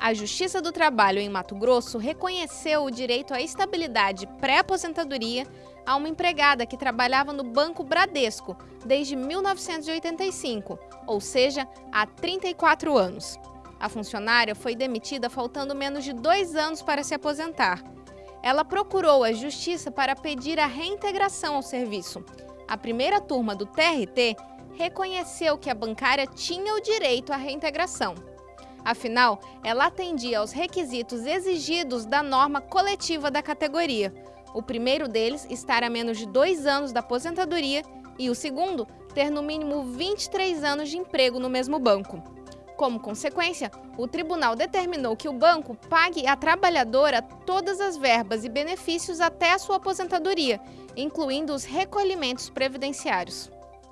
A Justiça do Trabalho em Mato Grosso reconheceu o direito à estabilidade pré-aposentadoria a uma empregada que trabalhava no Banco Bradesco desde 1985, ou seja, há 34 anos. A funcionária foi demitida faltando menos de dois anos para se aposentar. Ela procurou a Justiça para pedir a reintegração ao serviço. A primeira turma do TRT reconheceu que a bancária tinha o direito à reintegração. Afinal, ela atendia aos requisitos exigidos da norma coletiva da categoria. O primeiro deles, estar a menos de dois anos da aposentadoria, e o segundo, ter no mínimo 23 anos de emprego no mesmo banco. Como consequência, o tribunal determinou que o banco pague à trabalhadora todas as verbas e benefícios até a sua aposentadoria, incluindo os recolhimentos previdenciários.